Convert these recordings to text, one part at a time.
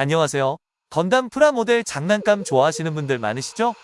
안녕하세요. 건담 프라모델 장난감 좋아하시는 분들 많으시죠?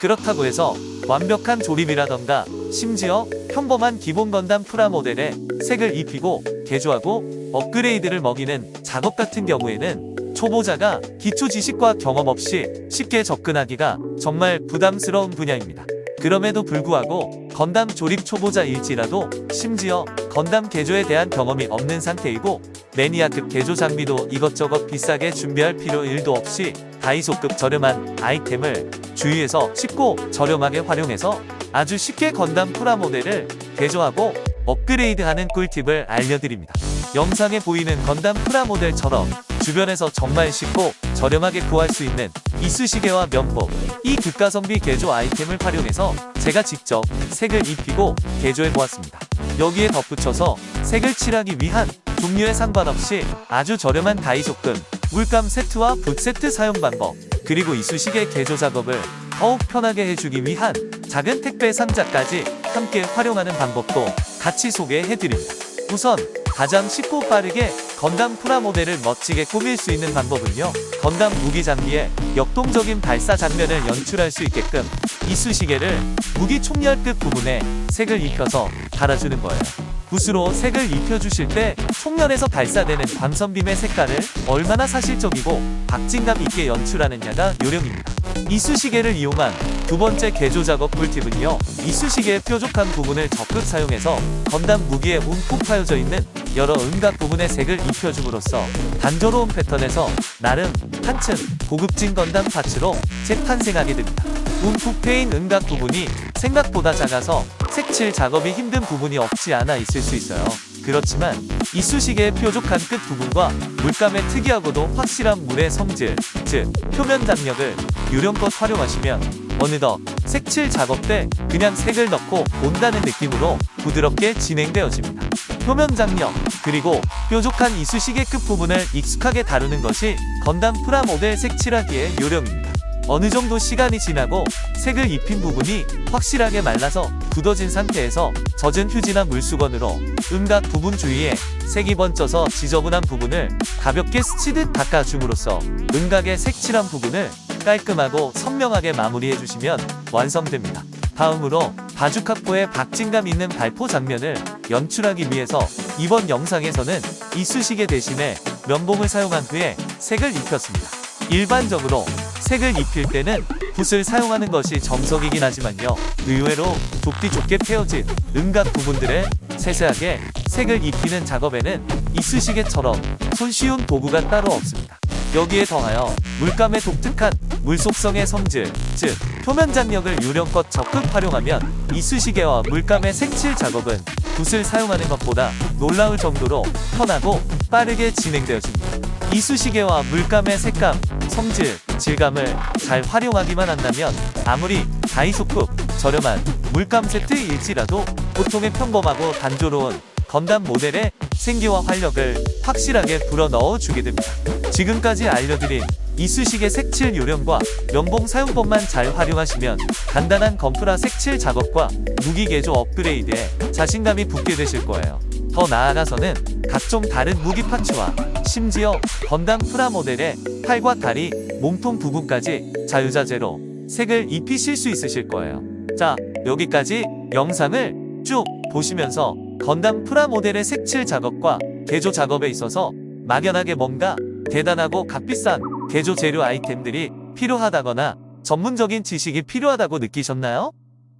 그렇다고 해서 완벽한 조립이라던가 심지어 평범한 기본 건담 프라모델에 색을 입히고 개조하고 업그레이드를 먹이는 작업 같은 경우에는 초보자가 기초 지식과 경험 없이 쉽게 접근하기가 정말 부담스러운 분야입니다. 그럼에도 불구하고 건담 조립 초보자일지라도 심지어 건담 개조에 대한 경험이 없는 상태이고 매니아급 개조 장비도 이것저것 비싸게 준비할 필요 1도 없이 다이소급 저렴한 아이템을 주위에서 쉽고 저렴하게 활용해서 아주 쉽게 건담 프라모델을 개조하고 업그레이드하는 꿀팁을 알려드립니다. 영상에 보이는 건담 프라모델처럼 주변에서 정말 쉽고 저렴하게 구할 수 있는 이쑤시개와 면봉, 이 극가성비 개조 아이템을 활용해서 제가 직접 색을 입히고 개조해보았습니다. 여기에 덧붙여서 색을 칠하기 위한 종류에 상관없이 아주 저렴한 다이소급 물감 세트와 붓 세트 사용 방법 그리고 이쑤시개 개조 작업을 더욱 편하게 해주기 위한 작은 택배 상자까지 함께 활용하는 방법도 같이 소개해드립니다. 우선 가장 쉽고 빠르게 건담 프라모델을 멋지게 꾸밀 수 있는 방법은요. 건담 무기 장비에 역동적인 발사 장면을 연출할 수 있게끔 이쑤시개를 무기 총열 끝 부분에 색을 입혀서 달아주는 거예요. 붓으로 색을 입혀주실 때 총열에서 발사되는 광선빔의 색깔을 얼마나 사실적이고 박진감 있게 연출하느냐가 요령입니다. 이쑤시개를 이용한 두 번째 개조 작업 꿀팁은요. 이쑤시개의 뾰족한 부분을 적극 사용해서 건담 무기에 움푹 파여져 있는 여러 음각 부분에 색을 입혀줌으로써 단조로운 패턴에서 나름 한층 고급진 건담 파츠로 재탄생하게 됩니다. 움푹 패인 음각 부분이 생각보다 작아서 색칠 작업이 힘든 부분이 없지 않아 있을 수 있어요. 그렇지만 이쑤시개의 뾰족한 끝 부분과 물감의 특이하고도 확실한 물의 성질, 즉 표면 장력을 요령껏 활용하시면 어느덧 색칠 작업 때 그냥 색을 넣고 온다는 느낌으로 부드럽게 진행되어집니다. 표면 장력, 그리고 뾰족한 이쑤시개 끝 부분을 익숙하게 다루는 것이 건담 프라모델 색칠하기의 요령입니다. 어느 정도 시간이 지나고 색을 입힌 부분이 확실하게 말라서 굳어진 상태에서 젖은 휴지나 물수건으로 음각 부분 주위에 색이 번져서 지저분한 부분을 가볍게 스치듯 닦아줌으로써 음각의 색칠한 부분을 깔끔하고 선명하게 마무리해 주시면 완성됩니다. 다음으로 바주카포의 박진감 있는 발포 장면을 연출하기 위해서 이번 영상에서는 이쑤시개 대신에 면봉을 사용한 후에 색을 입혔습니다. 일반적으로 색을 입힐 때는 붓을 사용하는 것이 정석이긴 하지만요. 의외로 좁디 좁게 패어진 음각 부분들에 세세하게 색을 입히는 작업에는 이쑤시개처럼 손쉬운 도구가 따로 없습니다. 여기에 더하여 물감의 독특한 물속성의 성질, 즉 표면 장력을 요령껏 적극 활용하면 이쑤시개와 물감의 색칠 작업은 붓을 사용하는 것보다 놀라울 정도로 편하고 빠르게 진행되어집니다. 이쑤시개와 물감의 색감, 성질, 질감을 잘 활용하기만 한다면 아무리 다이소급 저렴한 물감 세트일지라도 보통의 평범하고 단조로운 건담 모델의 생기와 활력을 확실하게 불어넣어 주게 됩니다. 지금까지 알려드린 이쑤시개 색칠 요령과 면봉 사용법만 잘 활용하시면 간단한 건프라 색칠 작업과 무기 개조 업그레이드에 자신감이 붙게 되실 거예요. 더 나아가서는 각종 다른 무기 파츠와 심지어 건담 프라모델의 팔과 다리, 몸통 부분까지 자유자재로 색을 입히실 수 있으실 거예요. 자, 여기까지 영상을 쭉 보시면서 건담 프라모델의 색칠 작업과 개조 작업에 있어서 막연하게 뭔가 대단하고 값비싼 개조 재료 아이템들이 필요하다거나 전문적인 지식이 필요하다고 느끼셨나요?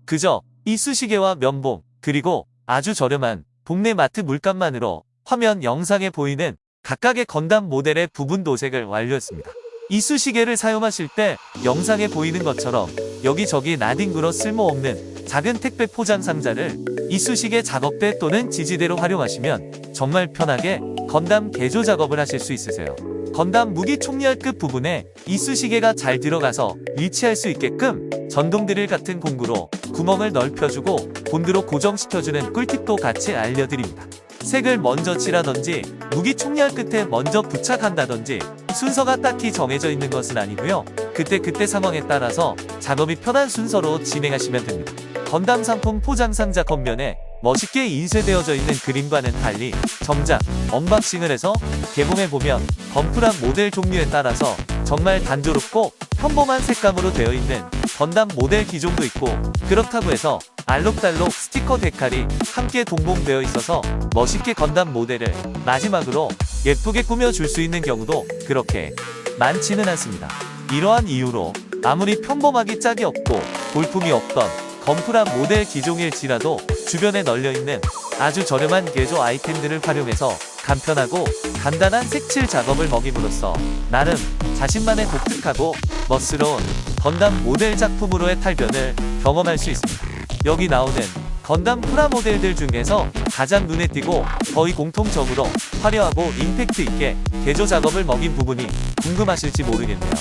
그저 이쑤시개와 면봉 그리고 아주 저렴한 동네 마트 물감만으로 화면 영상에 보이는 각각의 건담 모델의 부분 도색을 완료했습니다. 이쑤시개를 사용하실 때 영상에 보이는 것처럼 여기저기 나뒹굴어 쓸모없는 작은 택배 포장 상자를 이쑤시개 작업대 또는 지지대로 활용하시면 정말 편하게 건담 개조 작업을 하실 수 있으세요. 건담 무기 총열 끝 부분에 이쑤시개가 잘 들어가서 위치할 수 있게끔 전동 드릴 같은 공구로 구멍을 넓혀주고 본드로 고정시켜주는 꿀팁도 같이 알려드립니다. 색을 먼저 칠하던지 무기 총열 끝에 먼저 부착한다던지 순서가 딱히 정해져 있는 것은 아니고요. 그때그때 상황에 따라서 작업이 편한 순서로 진행하시면 됩니다. 건담 상품 포장 상자 겉면에 멋있게 인쇄되어져 있는 그림과는 달리 정작 unboxing을 해서 개봉해보면 건프라 모델 종류에 따라서 정말 단조롭고 평범한 색감으로 되어 있는 건담 모델 기종도 있고 그렇다고 해서 알록달록 스티커 데칼이 함께 동봉되어 있어서 멋있게 건담 모델을 마지막으로 예쁘게 꾸며줄 수 있는 경우도 그렇게 많지는 않습니다. 이러한 이유로 아무리 평범하기 짝이 없고 볼품이 없던 건프라 모델 기종일지라도 주변에 널려있는 아주 저렴한 개조 아이템들을 활용해서 간편하고 간단한 색칠 작업을 먹임으로써 나름 자신만의 독특하고 멋스러운 건담 모델 작품으로의 탈변을 경험할 수 있습니다. 여기 나오는 건담 프라모델들 중에서 가장 눈에 띄고 거의 공통적으로 화려하고 임팩트 있게 개조 작업을 먹인 부분이 궁금하실지 모르겠네요.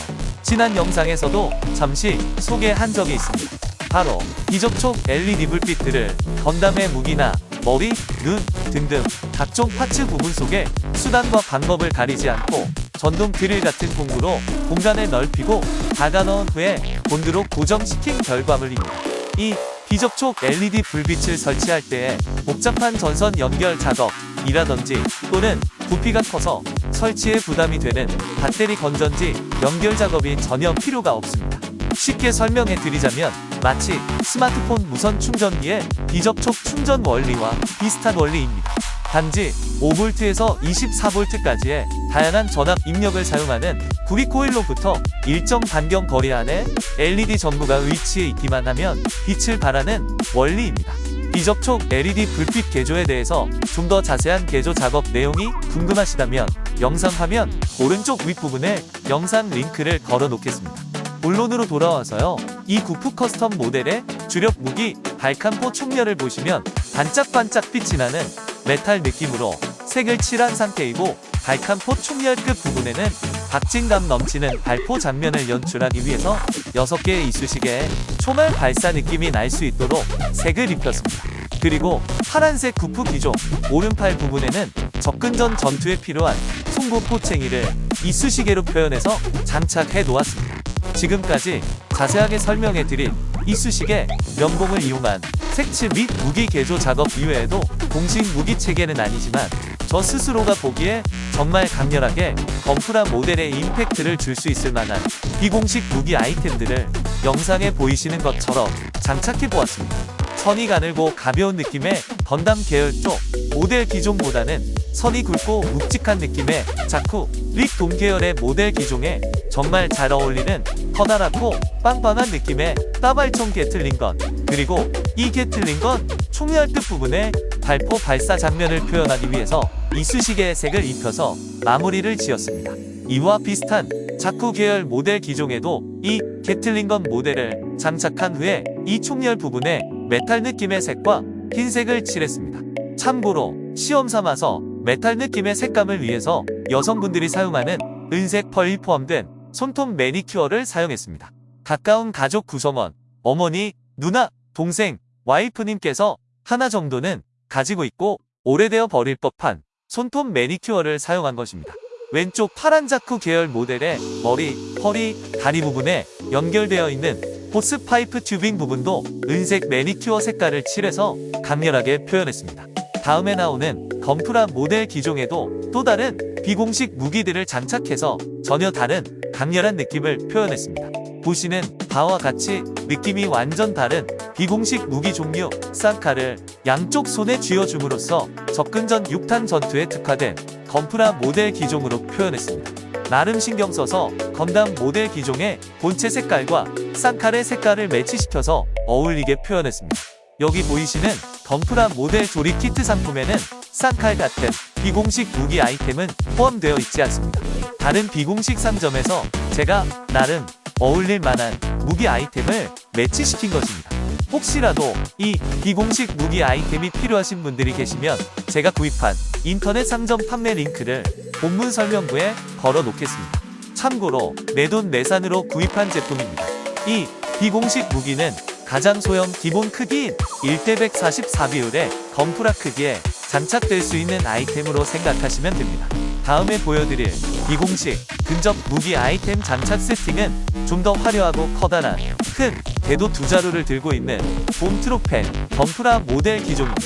지난 영상에서도 잠시 소개한 적이 있습니다. 바로 비접촉 LED 불빛들을 건담의 무기나 머리, 눈 등등 각종 파츠 부분 속에 수단과 방법을 가리지 않고 전동 드릴 같은 공구로 공간을 넓히고 박아 넣은 후에 본드로 고정시킨 결과물입니다. 이 비접촉 LED 불빛을 설치할 때에 복잡한 전선 연결 작업이라든지 또는 부피가 커서 설치에 부담이 되는 배터리 건전지 연결 작업이 전혀 필요가 없습니다. 쉽게 설명해 드리자면 마치 스마트폰 무선 충전기의 비접촉 충전 원리와 비슷한 원리입니다. 단지 5V에서 24V까지의 다양한 전압 입력을 사용하는 구비코일로부터 일정 반경 거리 안에 LED 전구가 위치해 있기만 하면 빛을 발하는 원리입니다. 비접촉 LED 불빛 개조에 대해서 좀 더 자세한 개조 작업 내용이 궁금하시다면 영상 화면 오른쪽 윗부분에 영상 링크를 걸어 놓겠습니다. 본론으로 돌아와서요. 이 구프 커스텀 모델의 주력 무기 발칸포 총열을 보시면 반짝반짝 빛이 나는 메탈 느낌으로 색을 칠한 상태이고 발칸포 총열끝 부분에는 박진감 넘치는 발포 장면을 연출하기 위해서 6개의 이쑤시개에 총알 발사 느낌이 날 수 있도록 색을 입혔습니다. 그리고 파란색 구프 기종 오른팔 부분에는 접근 전 전투에 필요한 송구 포챙이를 이쑤시개로 표현해서 장착해 놓았습니다. 지금까지 자세하게 설명해 드린 이쑤시개 면봉을 이용한 색칠 및 무기 개조 작업 이외에도 공식 무기 체계는 아니지만 저 스스로가 보기에 정말 강렬하게 건프라 모델의 임팩트를 줄 수 있을 만한 비공식 무기 아이템들을 영상에 보이시는 것처럼 장착해 보았습니다. 선이 가늘고 가벼운 느낌의 건담 계열 쪽 모델 기종보다는 선이 굵고 묵직한 느낌의 자쿠, 릭돔 계열의 모델 기종에 정말 잘 어울리는 커다랗고 빵빵한 느낌의 따발총 게틀링건 그리고 이 게틀링건 총열 끝부분에 발포 발사 장면을 표현하기 위해서 이쑤시개에 색을 입혀서 마무리를 지었습니다. 이와 비슷한 자쿠 계열 모델 기종에도 이 Gatling gun 모델을 장착한 후에 이 총열 부분에 메탈 느낌의 색과 흰색을 칠했습니다. 참고로 시험 삼아서 메탈 느낌의 색감을 위해서 여성분들이 사용하는 은색 펄이 포함된 손톱 매니큐어를 사용했습니다. 가까운 가족 구성원, 어머니, 누나, 동생, 와이프님께서 하나 정도는 가지고 있고 오래되어 버릴 법한 손톱 매니큐어를 사용한 것입니다. 왼쪽 파란 자쿠 계열 모델의 머리, 허리, 다리 부분에 연결되어 있는 호스 파이프 튜빙 부분도 은색 매니큐어 색깔을 칠해서 강렬하게 표현했습니다. 다음에 나오는 건프라 모델 기종에도 또 다른 비공식 무기들을 장착해서 전혀 다른 강렬한 느낌을 표현했습니다. 보시는 바와 같이 느낌이 완전 다른 비공식 무기 종류 쌍칼을 양쪽 손에 쥐어줌으로써 접근 전 6탄 전투에 특화된 건프라 모델 기종으로 표현했습니다. 나름 신경 써서 건담 모델 기종의 본체 색깔과 쌍칼의 색깔을 매치시켜서 어울리게 표현했습니다. 여기 보이시는 건프라 모델 조립 키트 상품에는 쌍칼 같은 비공식 무기 아이템은 포함되어 있지 않습니다. 다른 비공식 상점에서 제가 나름 어울릴 만한 무기 아이템을 매치시킨 것입니다. 혹시라도 이 비공식 무기 아이템이 필요하신 분들이 계시면 제가 구입한 인터넷 상점 판매 링크를 본문 설명부에 걸어 놓겠습니다. 참고로 내돈 내산으로 구입한 제품입니다. 이 비공식 무기는 가장 소형 기본 크기인 1대 144 비율의 건프라 크기에 장착될 수 있는 아이템으로 생각하시면 됩니다. 다음에 보여드릴 비공식 근접 무기 아이템 장착 세팅은 좀 더 화려하고 커다란 큰 대도 두 자루를 들고 있는 봄트로펜 건프라 모델 기종입니다.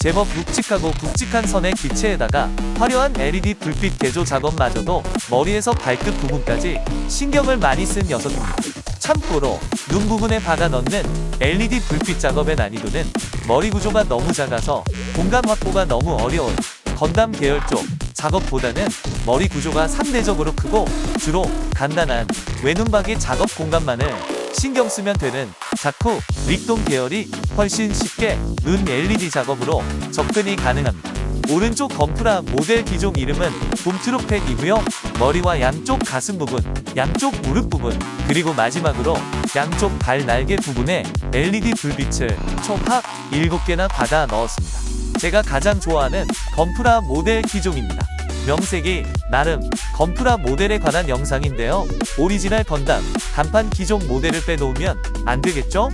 제법 묵직하고 굵직한 선의 기체에다가 화려한 LED 불빛 개조 작업마저도 머리에서 발끝 부분까지 신경을 많이 쓴 녀석입니다. 참고로 눈 부분에 박아 넣는 LED 불빛 작업의 난이도는 머리 구조가 너무 작아서 공간 확보가 너무 어려운 건담 계열 쪽 작업보다는 머리 구조가 상대적으로 크고 주로 간단한 외눈박이 작업 공간만을 신경 쓰면 되는 자쿠 릭동 계열이 훨씬 쉽게 눈 LED 작업으로 접근이 가능합니다. 오른쪽 건프라 모델 기종 이름은 봄트로팩이고요. 머리와 양쪽 가슴 부분, 양쪽 무릎 부분, 그리고 마지막으로 양쪽 발 날개 부분에 LED 불빛을 총합 7개나 받아 넣었습니다. 제가 가장 좋아하는 건프라 모델 기종입니다. 명색이 나름 건프라 모델에 관한 영상인데요. 오리지널 건담 간판 기종 모델을 빼놓으면 안 되겠죠?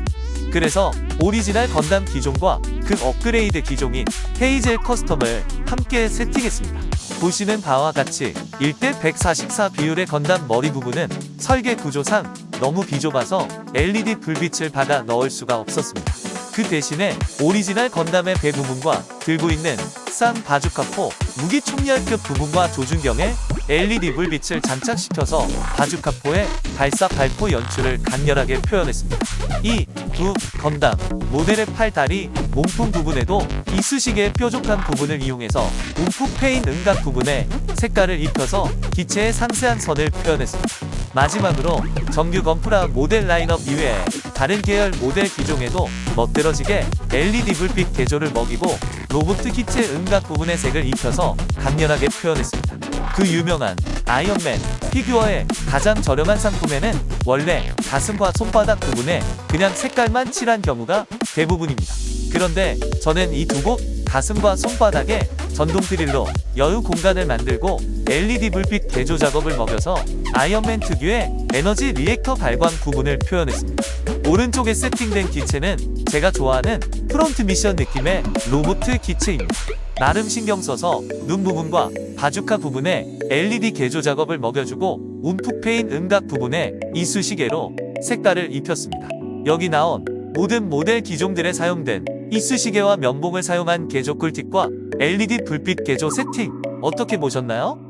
그래서 오리지널 건담 기종과 그 업그레이드 기종인 헤이젤 커스텀을 함께 세팅했습니다. 보시는 바와 같이 1대 144 비율의 건담 머리 부분은 설계 구조상 너무 비좁아서 LED 불빛을 받아 넣을 수가 없었습니다. 그 대신에 오리지널 건담의 배 부분과 들고 있는 쌍 바주카포 무기 총열끝 부분과 조준경에 LED 불빛을 장착시켜서 바주카포의 발사 발포 연출을 강렬하게 표현했습니다. 이 두 건담 모델의 팔다리 몸통 부분에도 이쑤시개의 뾰족한 부분을 이용해서 움푹 패인 음각 부분에 색깔을 입혀서 기체의 상세한 선을 표현했습니다. 마지막으로 정규 건프라 모델 라인업 이외에 다른 계열 모델 기종에도 멋들어지게 LED 불빛 개조를 먹이고 로봇 기체 음각 부분의 색을 입혀서 강렬하게 표현했습니다. 그 유명한 아이언맨 피규어의 가장 저렴한 상품에는 원래 가슴과 손바닥 부분에 그냥 색깔만 칠한 경우가 대부분입니다. 그런데 저는 이두곳 가슴과 손바닥에 전동 드릴로 여유 공간을 만들고 LED 불빛 개조 작업을 먹여서 아이언맨 특유의 에너지 reactor 발광 부분을 표현했습니다. 오른쪽에 세팅된 기체는 제가 좋아하는 프론트 미션 느낌의 로봇 기체입니다. 나름 신경 써서 눈 부분과 바주카 부분에 LED 개조 작업을 먹여주고 움푹 패인 음각 부분에 이쑤시개로 색깔을 입혔습니다. 여기 나온 모든 모델 기종들에 사용된 이쑤시개와 면봉을 사용한 개조 꿀팁과 LED 불빛 개조 세팅 어떻게 보셨나요?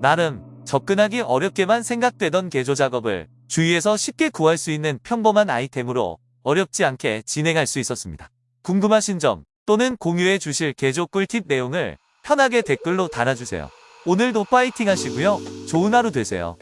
나름 접근하기 어렵게만 생각되던 개조 작업을 주위에서 쉽게 구할 수 있는 평범한 아이템으로 어렵지 않게 진행할 수 있었습니다. 궁금하신 점 또는 공유해 주실 개조 꿀팁 내용을 편하게 댓글로 달아주세요. 오늘도 파이팅 하시고요. 좋은 하루 되세요.